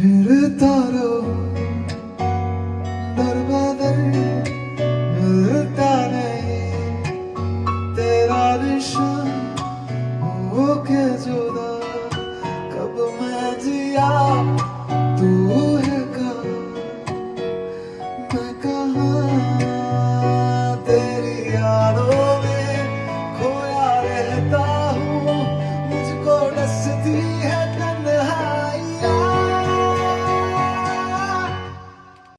फिरता रहो दर बदर मिलता नहीं तेरा निशान हो के जुदा। कब मैं जिया, तू है कहा? मैं कहा?